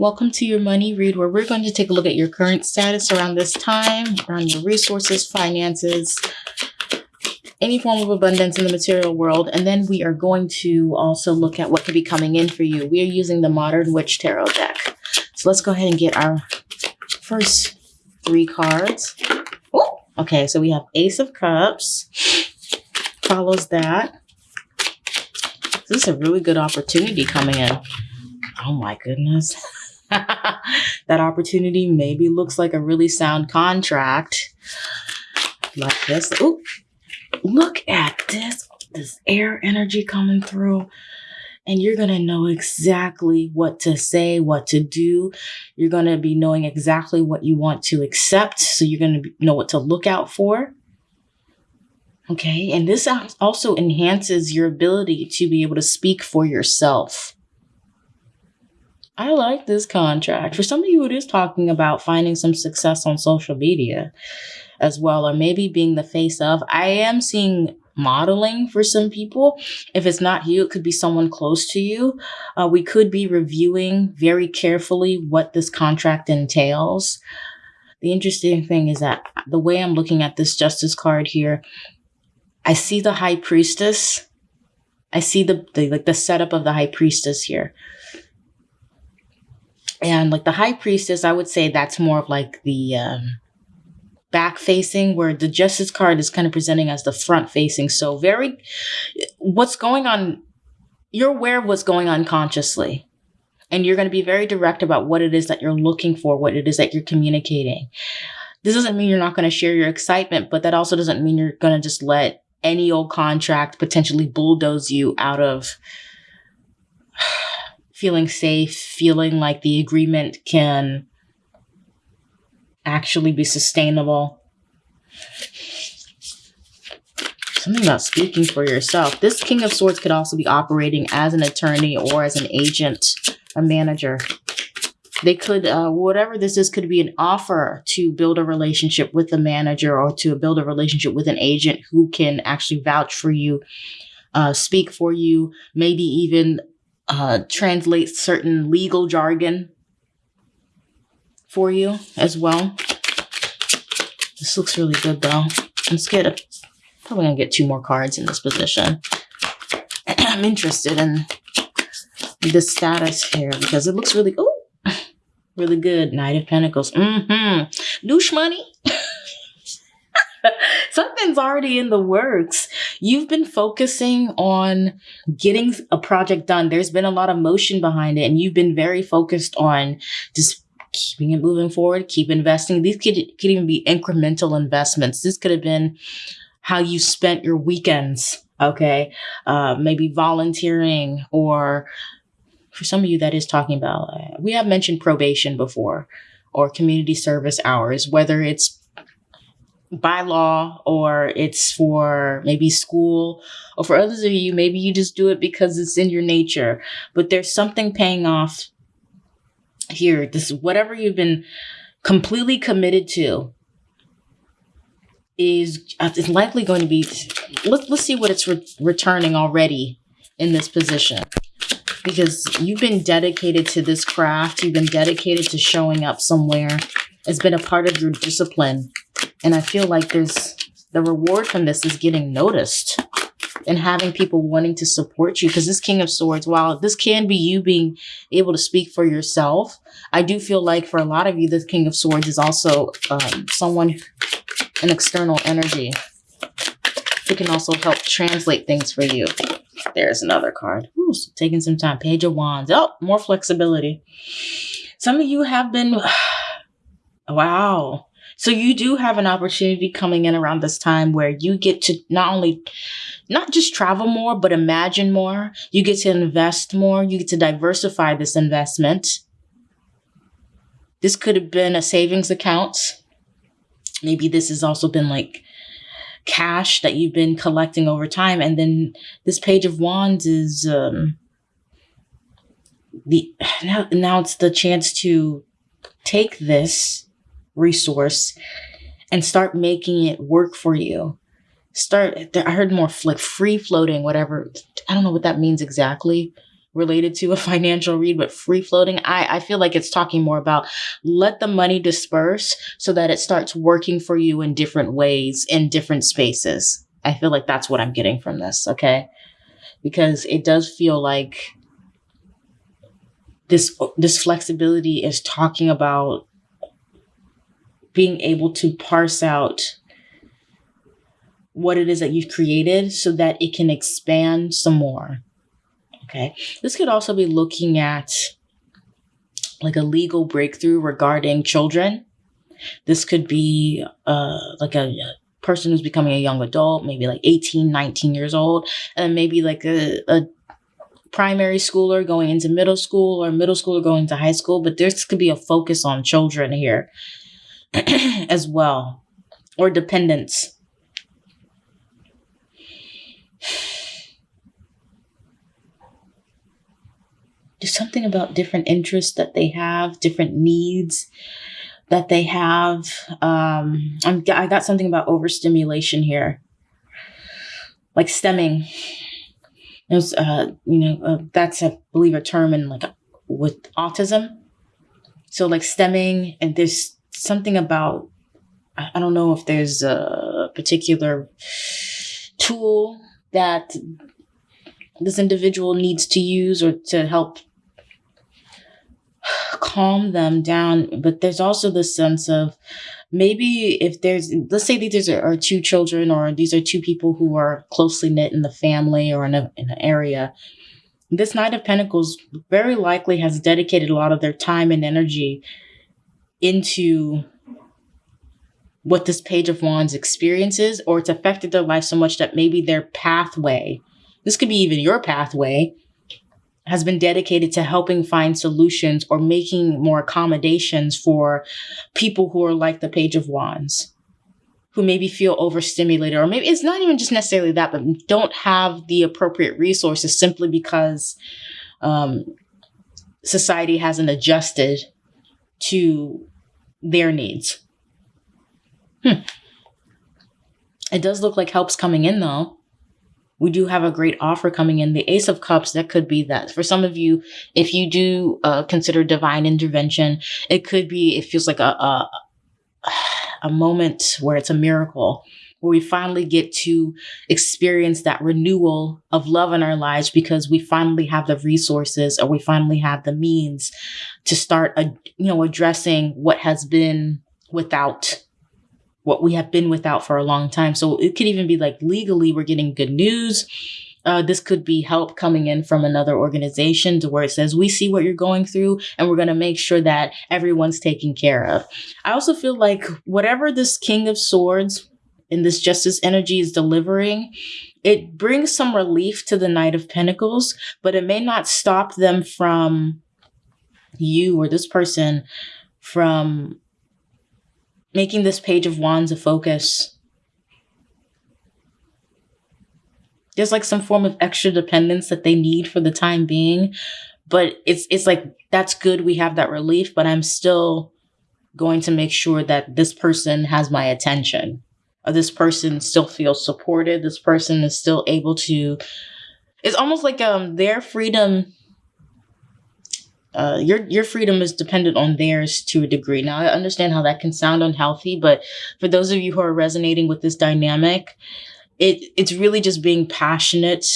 Welcome to your money read, where we're going to take a look at your current status around this time, around your resources, finances, any form of abundance in the material world. And then we are going to also look at what could be coming in for you. We are using the Modern Witch Tarot deck. So let's go ahead and get our first three cards. Oh, okay, so we have Ace of Cups. Follows that. This is a really good opportunity coming in. Oh my goodness. that opportunity maybe looks like a really sound contract like this. Ooh, look at this, this air energy coming through. And you're going to know exactly what to say, what to do. You're going to be knowing exactly what you want to accept. So you're going to know what to look out for. Okay. And this also enhances your ability to be able to speak for yourself. I like this contract. For some of you, it is talking about finding some success on social media as well, or maybe being the face of. I am seeing modeling for some people. If it's not you, it could be someone close to you. Uh, we could be reviewing very carefully what this contract entails. The interesting thing is that the way I'm looking at this justice card here, I see the high priestess. I see the, the like the setup of the high priestess here. And like the high priestess, I would say that's more of like the um, back facing, where the justice card is kind of presenting as the front facing. So, very, what's going on, you're aware of what's going on consciously. And you're going to be very direct about what it is that you're looking for, what it is that you're communicating. This doesn't mean you're not going to share your excitement, but that also doesn't mean you're going to just let any old contract potentially bulldoze you out of feeling safe, feeling like the agreement can actually be sustainable. Something about speaking for yourself. This King of Swords could also be operating as an attorney or as an agent, a manager. They could, uh, whatever this is, could be an offer to build a relationship with a manager or to build a relationship with an agent who can actually vouch for you, uh, speak for you, maybe even uh, translate certain legal jargon for you as well. This looks really good though. Let's get a, probably gonna get two more cards in this position. I'm interested in the status here because it looks really, oh, really good. Knight of Pentacles. Mm-hmm. Douche money. Something's already in the works. You've been focusing on getting a project done. There's been a lot of motion behind it, and you've been very focused on just keeping it moving forward, keep investing. These could, could even be incremental investments. This could have been how you spent your weekends, okay? Uh, maybe volunteering or for some of you that is talking about, uh, we have mentioned probation before or community service hours, whether it's by law or it's for maybe school or for others of you maybe you just do it because it's in your nature. But there's something paying off here. This whatever you've been completely committed to is uh, is likely going to be let's let's see what it's re returning already in this position. Because you've been dedicated to this craft. You've been dedicated to showing up somewhere. It's been a part of your discipline and I feel like there's the reward from this is getting noticed and having people wanting to support you. Because this king of swords while this can be you being able to speak for yourself i do feel like for a lot of you this king of swords is also um, someone an external energy who can also help translate things for you. There's another card. Ooh, so taking some time. Page of wands. Oh more flexibility. Some of you have been wow so you do have an opportunity coming in around this time where you get to not only not just travel more, but imagine more. You get to invest more. You get to diversify this investment. This could have been a savings account. Maybe this has also been like cash that you've been collecting over time. And then this page of wands is um, the now, now it's the chance to take this resource and start making it work for you. Start, I heard more like free floating, whatever. I don't know what that means exactly, related to a financial read, but free floating, I, I feel like it's talking more about let the money disperse so that it starts working for you in different ways, in different spaces. I feel like that's what I'm getting from this, okay? Because it does feel like this this flexibility is talking about being able to parse out what it is that you've created so that it can expand some more. Okay. This could also be looking at like a legal breakthrough regarding children. This could be uh, like a, a person who's becoming a young adult, maybe like 18, 19 years old, and maybe like a, a primary schooler going into middle school or middle schooler going to high school. But this could be a focus on children here as well, or dependence. There's something about different interests that they have, different needs that they have. Um, I'm, I got something about overstimulation here, like stimming. It was, uh, you know, uh, that's I believe a term in like with autism. So like stimming, and there's something about I don't know if there's a particular tool that this individual needs to use or to help calm them down. But there's also the sense of maybe if there's, let's say these are, two children or these are two people who are closely knit in the family or in, a, in an area. This Knight of Pentacles very likely has dedicated a lot of their time and energy into what this Page of Wands experiences, or it's affected their life so much that maybe their pathway, this could be even your pathway, has been dedicated to helping find solutions or making more accommodations for people who are like the Page of Wands, who maybe feel overstimulated, or maybe it's not even just necessarily that, but don't have the appropriate resources simply because um, society hasn't adjusted to their needs. Hmm. It does look like help's coming in though we do have a great offer coming in. The Ace of Cups, that could be that. For some of you, if you do uh, consider divine intervention, it could be, it feels like a, a, a moment where it's a miracle, where we finally get to experience that renewal of love in our lives because we finally have the resources or we finally have the means to start, a, you know, addressing what has been without what we have been without for a long time. So it could even be like legally, we're getting good news. Uh, this could be help coming in from another organization to where it says, we see what you're going through and we're going to make sure that everyone's taken care of. I also feel like whatever this King of Swords and this Justice energy is delivering, it brings some relief to the Knight of Pentacles, but it may not stop them from you or this person from making this page of wands a focus. There's like some form of extra dependence that they need for the time being, but it's it's like that's good we have that relief, but I'm still going to make sure that this person has my attention. Or this person still feels supported. This person is still able to it's almost like um their freedom uh, your your freedom is dependent on theirs to a degree. Now, I understand how that can sound unhealthy, but for those of you who are resonating with this dynamic, it it's really just being passionate.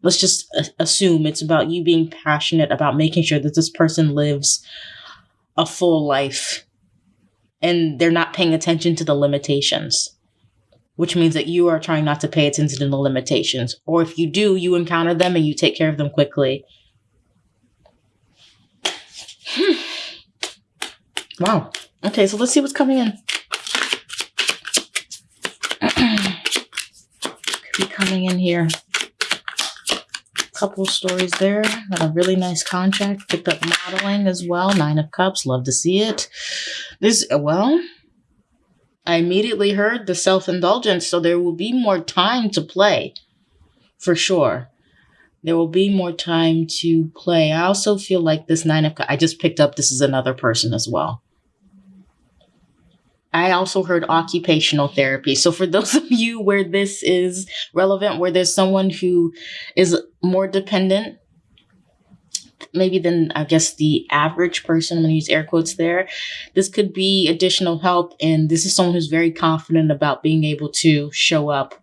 Let's just assume it's about you being passionate about making sure that this person lives a full life, and they're not paying attention to the limitations. Which means that you are trying not to pay attention to the limitations. Or if you do, you encounter them and you take care of them quickly hmm. wow. Okay, so let's see what's coming in. Could be coming in here. Couple stories there. Got a really nice contract. Picked up modeling as well. Nine of Cups. Love to see it. This, well, I immediately heard the self-indulgence, so there will be more time to play. For sure there will be more time to play. I also feel like this nine of I just picked up this is another person as well. I also heard occupational therapy. So for those of you where this is relevant, where there's someone who is more dependent maybe than I guess the average person. I'm gonna use air quotes there. This could be additional help, and this is someone who's very confident about being able to show up.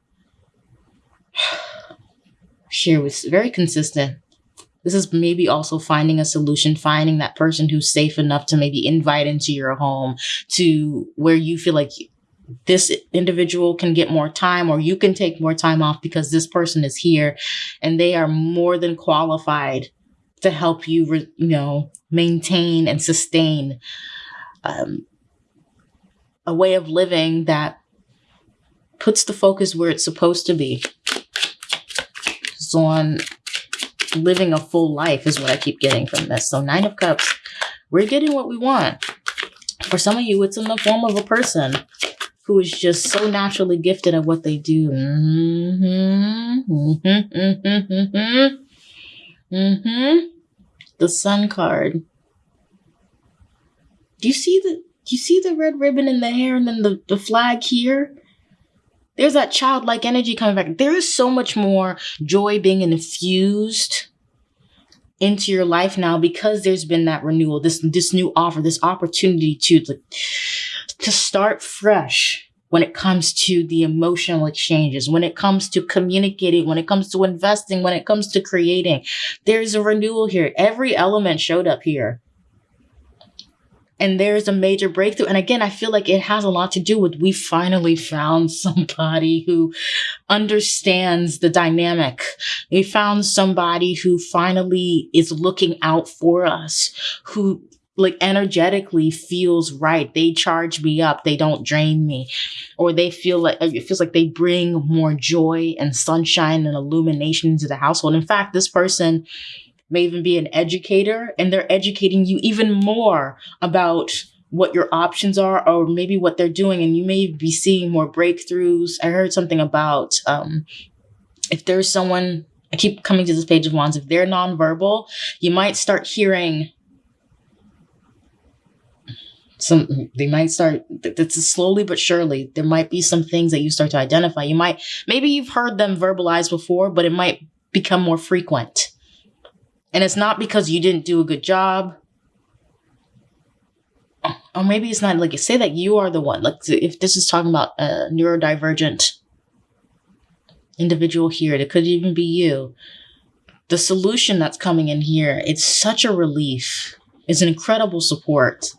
Here was very consistent. This is maybe also finding a solution, finding that person who's safe enough to maybe invite into your home to where you feel like this individual can get more time or you can take more time off because this person is here and they are more than qualified to help you, re- you know, maintain and sustain um, a way of living that puts the focus where it's supposed to be. So on living a full life is what I keep getting from this. So nine of cups, we're getting what we want. For some of you, it's in the form of a person who is just so naturally gifted at what they do. Mm-hmm, mm-hmm, mm-hmm, mm-hmm. The sun card. Do you see the do you see the red ribbon in the hair and then the, the flag here? There's that childlike energy coming back. There is so much more joy being infused into your life now because there's been that renewal, this this new offer, this opportunity to to start fresh when it comes to the emotional exchanges, when it comes to communicating, when it comes to investing, when it comes to creating. There's a renewal here. Every element showed up here. And there's a major breakthrough. And again, I feel like it has a lot to do with we finally found somebody who understands the dynamic. We found somebody who finally is looking out for us, who like energetically feels right. They charge me up. They don't drain me. Or they feel like it feels like they bring more joy and sunshine and illumination into the household. In fact, this person may even be an educator and they're educating you even more about what your options are or maybe what they're doing and you may be seeing more breakthroughs. I heard something about um, if there's someone I keep coming to this page of wands. If they're nonverbal, you might start hearing some they might start it's slowly but surely there might be some things that you start to identify. You might maybe you've heard them verbalize before but it might become more frequent. And it's not because you didn't do a good job. Or maybe it's not like you say that you are the one. Like if this is talking about a neurodivergent individual here it could even be you. The solution that's coming in here it's such a relief. It's an incredible support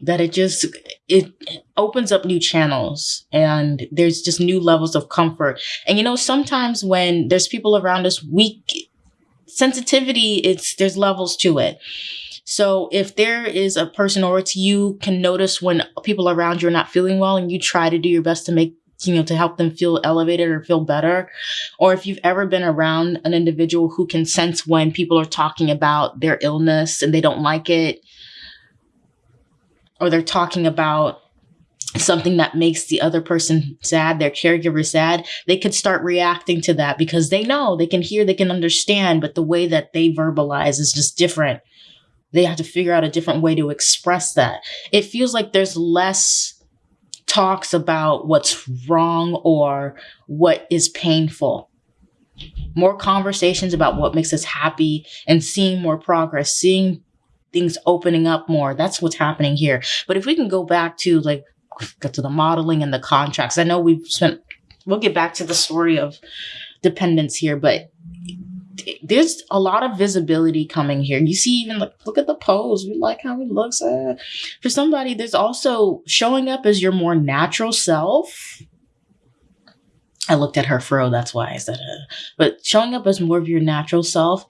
that it just it opens up new channels and there's just new levels of comfort. And you know sometimes when there's people around us we sensitivity it's there's levels to it. So if there is a person or it's you can notice when people around you are not feeling well and you try to do your best to make you know to help them feel elevated or feel better. Or if you've ever been around an individual who can sense when people are talking about their illness and they don't like it or they're talking about something that makes the other person sad, their caregiver sad, they could start reacting to that because they know they can hear, they can understand, but the way that they verbalize is just different. They have to figure out a different way to express that. It feels like there's less talks about what's wrong or what is painful. More conversations about what makes us happy and seeing more progress, seeing things opening up more. That's what's happening here. But if we can go back to like get to the modeling and the contracts, I know we've spent. We'll get back to the story of dependence here, but there's a lot of visibility coming here. You see, even like look at the pose. We like how it looks. Uh, for somebody, there's also showing up as your more natural self. I looked at her fro. That's why I said it. But showing up as more of your natural self,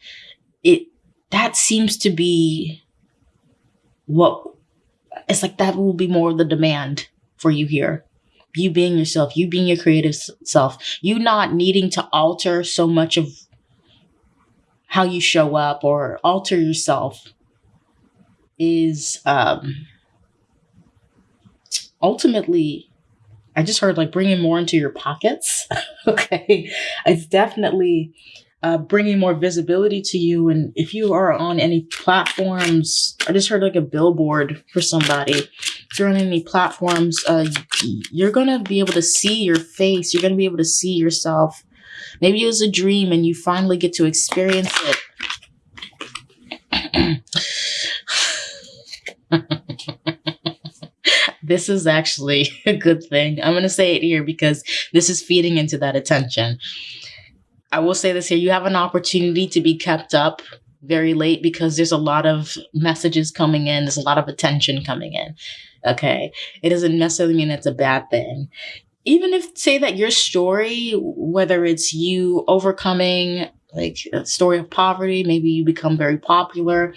it that seems to be what it's like that will be more of the demand for you here. You being yourself you being your creative self you not needing to alter so much of how you show up or alter yourself is um ultimately i just heard like bringing more into your pockets. Okay. It's definitely uh, bringing more visibility to you. And if you are on any platforms, I just heard like a billboard for somebody. If you're on any platforms, uh, you're going to be able to see your face. You're going to be able to see yourself. Maybe it was a dream and you finally get to experience it. this is actually a good thing. I'm going to say it here because this is feeding into that attention. I will say this here you have an opportunity to be kept up very late because there's a lot of messages coming in, there's a lot of attention coming in. Okay. It doesn't necessarily mean it's a bad thing. Even if, say, that your story, whether it's you overcoming like a story of poverty, maybe you become very popular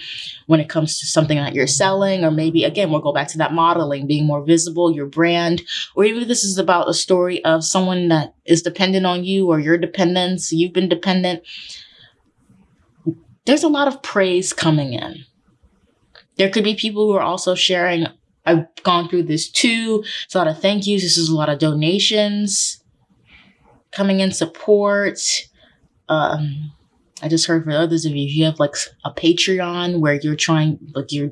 when it comes to something that you're selling, or maybe again, we'll go back to that modeling, being more visible, your brand, or even this is about a story of someone that is dependent on you or your dependence, you've been dependent. There's a lot of praise coming in. There could be people who are also sharing I've gone through this too. It's a lot of thank yous. This is a lot of donations coming in support. Um, I just heard for others of you, if you have like a Patreon where you're trying, like you're,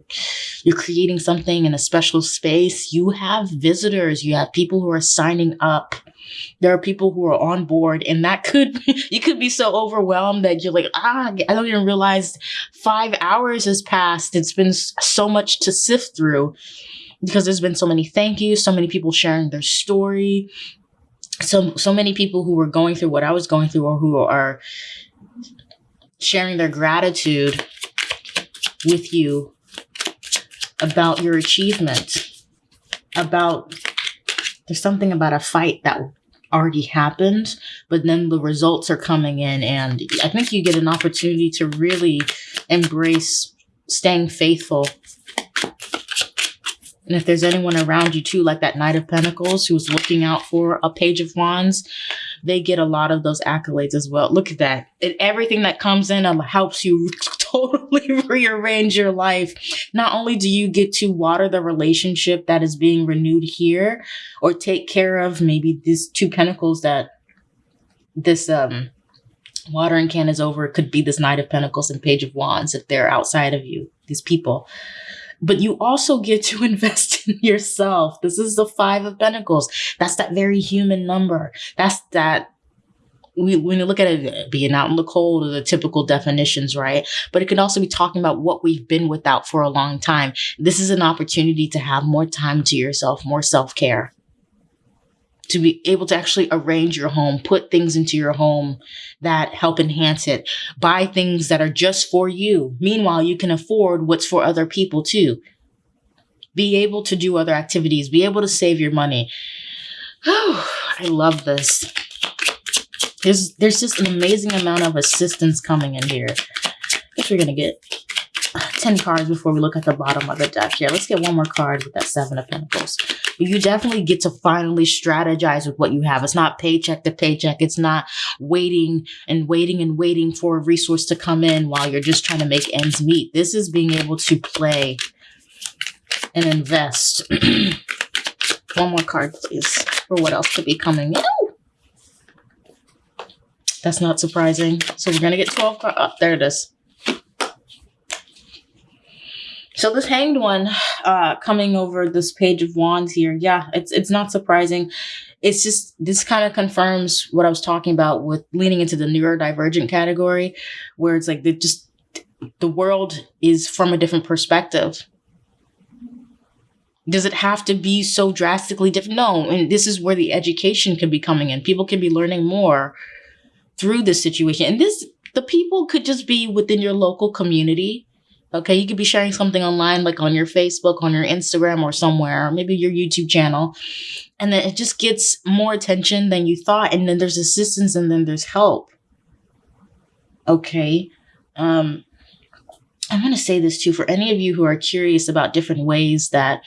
you're creating something in a special space, you have visitors, you have people who are signing up. There are people who are on board and that could, you could be so overwhelmed that you're like, ah, I don't even realize five hours has passed. It's been so much to sift through because there's been so many thank yous, so many people sharing their story, so so many people who were going through what I was going through or who are sharing their gratitude with you about your achievement, about there's something about a fight that already happened, but then the results are coming in and I think you get an opportunity to really embrace staying faithful and if there's anyone around you too, like that Knight of Pentacles who's looking out for a Page of Wands, they get a lot of those accolades as well. Look at that. And everything that comes in um, helps you totally rearrange your life. Not only do you get to water the relationship that is being renewed here or take care of maybe these two pentacles that this um watering can is over. It could be this Knight of Pentacles and Page of Wands if they're outside of you, these people but you also get to invest in yourself. This is the five of pentacles. That's that very human number. That's that we, when you look at it uh, being out in the cold or the typical definitions, right? But it can also be talking about what we've been without for a long time. This is an opportunity to have more time to yourself, more self care to be able to actually arrange your home, put things into your home that help enhance it, buy things that are just for you. Meanwhile, you can afford what's for other people too. Be able to do other activities, be able to save your money. Oh, I love this. There's, there's just an amazing amount of assistance coming in here. I guess we're going to get 10 cards before we look at the bottom of the deck. Yeah, let's get one more card with that Seven of Pentacles you definitely get to finally strategize with what you have. It's not paycheck to paycheck. It's not waiting and waiting and waiting for a resource to come in while you're just trying to make ends meet. This is being able to play and invest. One more card, please, for what else could be coming in. That's not surprising. So we're going to get 12 cards. Oh, there it is. So this hanged one uh, coming over this page of wands here, yeah, it's it's not surprising. It's just this kind of confirms what I was talking about with leaning into the neurodivergent category, where it's like the just the world is from a different perspective. Does it have to be so drastically different? No, and this is where the education can be coming in. People can be learning more through this situation, and this the people could just be within your local community Okay, you could be sharing something online, like on your Facebook, on your Instagram, or somewhere, maybe your YouTube channel. And then it just gets more attention than you thought. And then there's assistance and then there's help. Okay. Um, I'm going to say this too for any of you who are curious about different ways that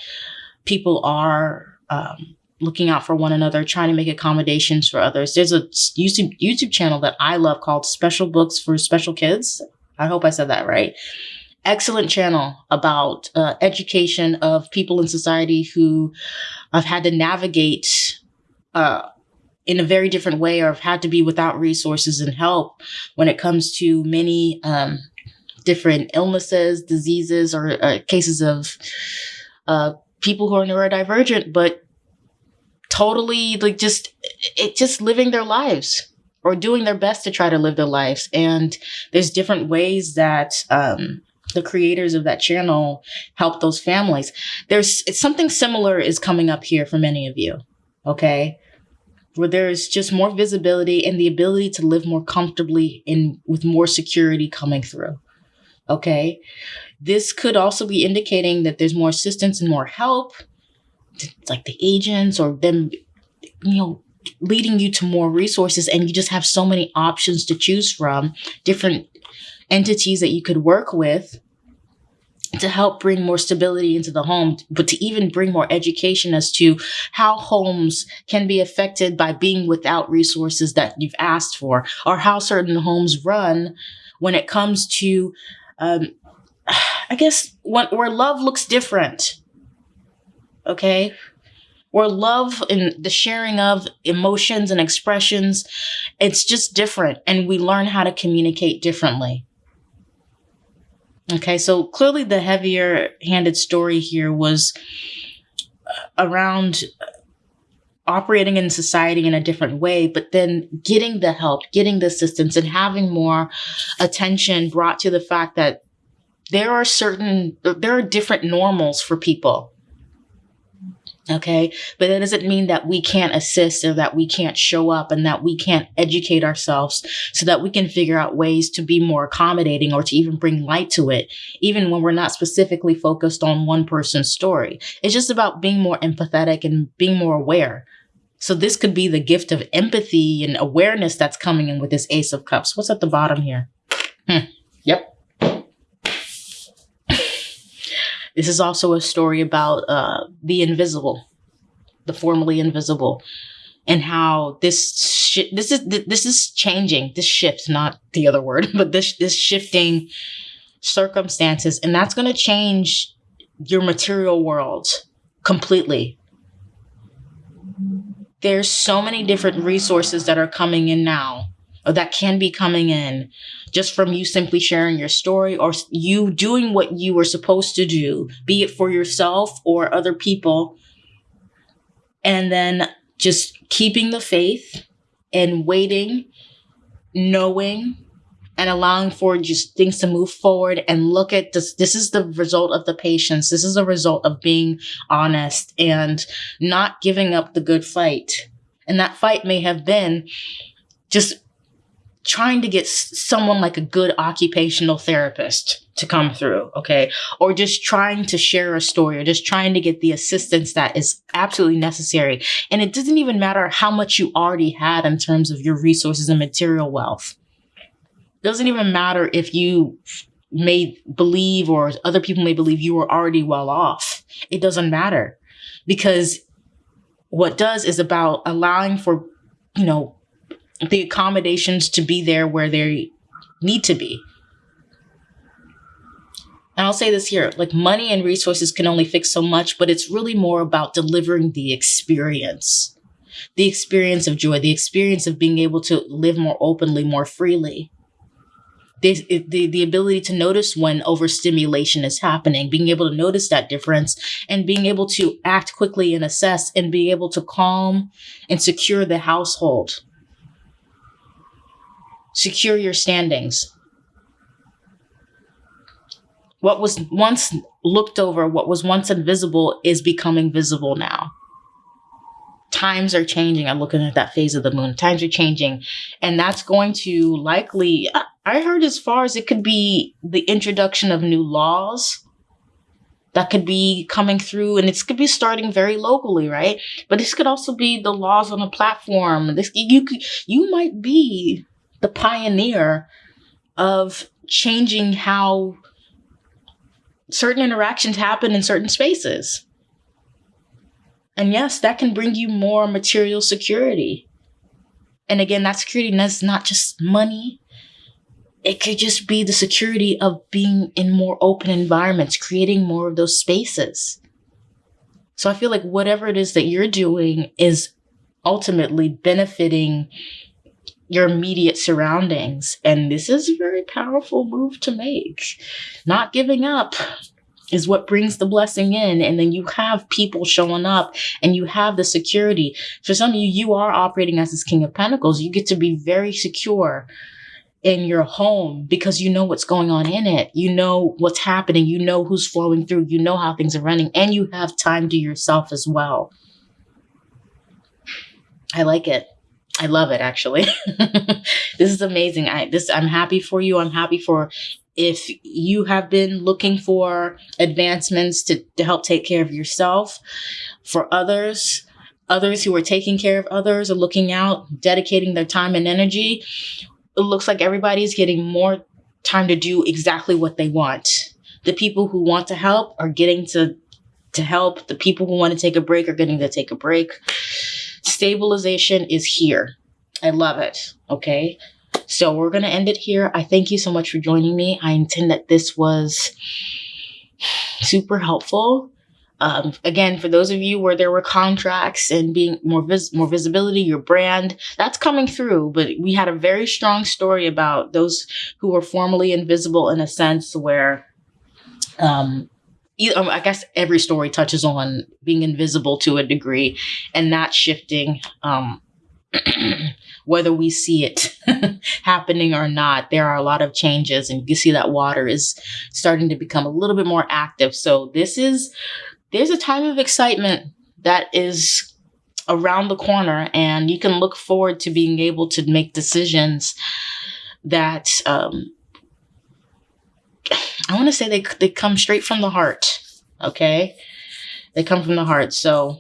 people are um, looking out for one another, trying to make accommodations for others. There's a YouTube YouTube channel that I love called Special Books for Special Kids. I hope I said that right excellent channel about uh, education of people in society who have had to navigate uh, in a very different way or have had to be without resources and help when it comes to many um, different illnesses, diseases, or uh, cases of uh, people who are neurodivergent, but totally like just it just living their lives or doing their best to try to live their lives. And there's different ways that um, the creators of that channel help those families. There's something similar is coming up here for many of you. Okay. Where there's just more visibility and the ability to live more comfortably in with more security coming through. Okay. This could also be indicating that there's more assistance and more help, like the agents or them, you know, leading you to more resources and you just have so many options to choose from, different entities that you could work with to help bring more stability into the home, but to even bring more education as to how homes can be affected by being without resources that you've asked for, or how certain homes run when it comes to, um, I guess, when, where love looks different. Okay? Where love and the sharing of emotions and expressions, it's just different. And we learn how to communicate differently. Okay, so clearly the heavier handed story here was uh, around operating in society in a different way, but then getting the help, getting the assistance, and having more attention brought to the fact that there are certain, there are different normals for people. Okay. But that doesn't mean that we can't assist or that we can't show up and that we can't educate ourselves so that we can figure out ways to be more accommodating or to even bring light to it, even when we're not specifically focused on one person's story. It's just about being more empathetic and being more aware. So this could be the gift of empathy and awareness that's coming in with this Ace of Cups. What's at the bottom here? Hmm. Yep. This is also a story about uh, the invisible, the formerly invisible, and how this sh- this is this is changing. This shift, not the other word, but this this shifting circumstances, and that's going to change your material world completely. There's so many different resources that are coming in now Uh, that can be coming in just from you simply sharing your story or you doing what you were supposed to do, be it for yourself or other people. And then just keeping the faith and waiting, knowing, and allowing for just things to move forward and look at this. This is the result of the patience. This is a result of being honest and not giving up the good fight. And that fight may have been just trying to get someone like a good occupational therapist to come through, okay? Or just trying to share a story or just trying to get the assistance that is absolutely necessary. And it doesn't even matter how much you already had in terms of your resources and material wealth. It doesn't even matter if you may believe or other people may believe you were already well off. It doesn't matter because what does is about allowing for, you know, the accommodations to be there where they need to be. And I'll say this here like money and resources can only fix so much, but it's really more about delivering the experience the experience of joy, the experience of being able to live more openly, more freely. The, the, the ability to notice when overstimulation is happening, being able to notice that difference and being able to act quickly and assess and be able to calm and secure the household secure your standings. What was once looked over, what was once invisible, is becoming visible now. Times are changing. I'm looking at that phase of the moon. Times are changing. And that's going to likely, I heard as far as it could be the introduction of new laws that could be coming through and it could be starting very locally right but this could also be the laws on a platform this you could you might be the pioneer of changing how certain interactions happen in certain spaces. And yes, that can bring you more material security. And again, that security is not just money. It could just be the security of being in more open environments, creating more of those spaces. So I feel like whatever it is that you're doing is ultimately benefiting your immediate surroundings. And this is a very powerful move to make. Not giving up is what brings the blessing in. And then you have people showing up and you have the security. For some of you, you are operating as this King of Pentacles. You get to be very secure in your home because you know what's going on in it. You know what's happening. You know who's flowing through. You know how things are running, and you have time to yourself as well. I like it. I love it actually. this is amazing. I this I'm happy for you. I'm happy for if you have been looking for advancements to, to help take care of yourself, for others, others who are taking care of others are looking out, dedicating their time and energy, it looks like everybody's getting more time to do exactly what they want. The people who want to help are getting to to help. The people who want to take a break are getting to take a break. Stabilization is here. I love it. Okay. So we're going to end it here. I thank you so much for joining me. I intend that this was super helpful. Um, again, for those of you where there were contracts and being more vis- more visibility, your brand that's coming through. But we had a very strong story about those who were formerly invisible in a sense where, um, um, I guess every story touches on being invisible to a degree and not shifting. Um, whether we see it happening or not, there are a lot of changes, and you see that water is starting to become a little bit more active. So, this is there's a time of excitement that is around the corner, and you can look forward to being able to make decisions that um, I want to say they they come straight from the heart. Okay, they come from the heart. So,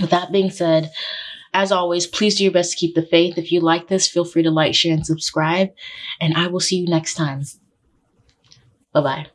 with that being said. As always, please do your best to keep the faith. If you like this, feel free to like, share, and subscribe. And I will see you next time. Bye bye.